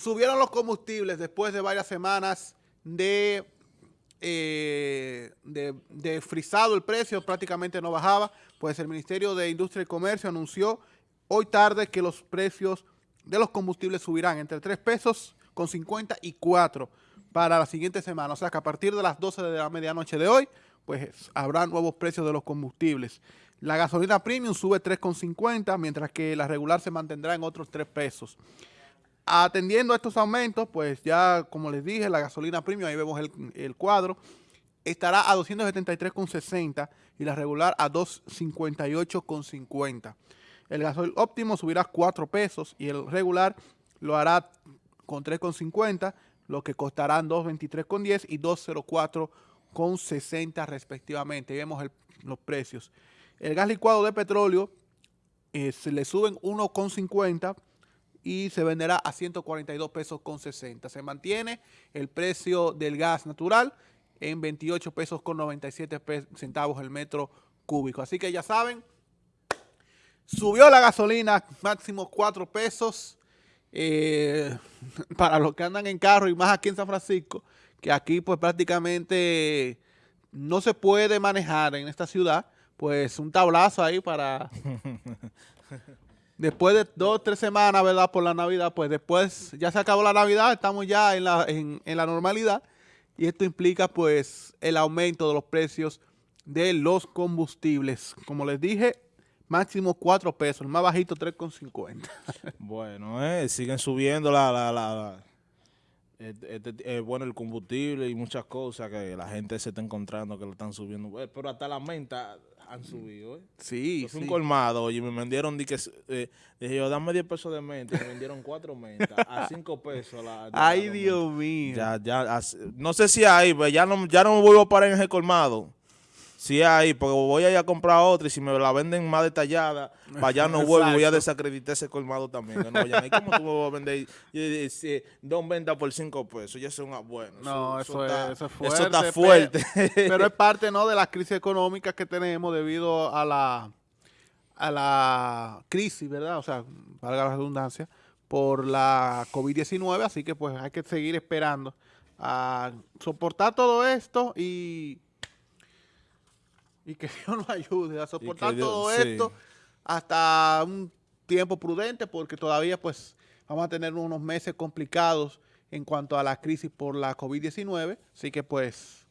Subieron los combustibles después de varias semanas de, eh, de, frisado el precio, prácticamente no bajaba, pues el Ministerio de Industria y Comercio anunció hoy tarde que los precios de los combustibles subirán entre 3 pesos con 50 y 4 para la siguiente semana. O sea que a partir de las 12 de la medianoche de hoy, pues habrá nuevos precios de los combustibles. La gasolina premium sube 3,50, mientras que la regular se mantendrá en otros 3 pesos. Atendiendo a estos aumentos, pues ya como les dije, la gasolina premium, ahí vemos el, el cuadro, estará a 273,60 y la regular a 258,50. El gasoil óptimo subirá 4 pesos y el regular lo hará con 3,50, lo que costarán 223,10 y 204,60 respectivamente. vemos los precios. El gas licuado de petróleo eh, se le suben 1,50 y se venderá a 142 pesos con 60. Se mantiene el precio del gas natural en 28 pesos con 97 centavos el metro cúbico. Así que ya saben, Subió la gasolina máximo 4 pesos eh, para los que andan en carro y más aquí en San Francisco, que aquí pues prácticamente no se puede manejar en esta ciudad, pues un tablazo ahí para... después de dos tres semanas, ¿verdad? Por la Navidad, pues después ya se acabó la Navidad, estamos ya en la, en la normalidad y esto implica pues el aumento de los precios de los combustibles. Como les dije, máximo 4 pesos, el más bajito 3,50. bueno, eh, siguen subiendo la, la, la, este, eh, bueno, el combustible y muchas cosas que la gente se está encontrando que lo están subiendo. Eh, pero hasta la menta han subido, ¿eh? Sí, Yo un colmado y me vendieron, di que, eh, dije yo, dame 10 pesos de menta, me vendieron 4 mentas a 5 pesos. La, Ay, Dios mío. Ya, ya, no sé si hay, pues ya no, ya no me vuelvo a parar en ese colmado. Sí hay, porque voy a ir a comprar otra y si me la venden más detallada, para allá no vuelvo, voy a desacreditar ese colmado también. no ¿Cómo tú me vas a vender dos ventas por cinco pesos? Ya es una bueno. No, eso, es, eso, fuerte. Eso está fuerte. Pero, es parte ¿no? de la crisis económica que tenemos debido a la, a la crisis, ¿verdad? O sea, valga la redundancia, por la COVID-19, así que pues hay que seguir esperando a soportar todo esto y y que Dios nos ayude a soportar todo esto hasta un tiempo prudente porque todavía pues vamos a tener unos meses complicados en cuanto a la crisis por la COVID-19, así que pues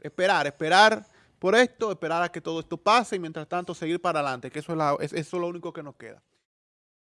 esperar, esperar por esto, esperar a que todo esto pase y mientras tanto seguir para adelante, que eso es, eso es lo único que nos queda.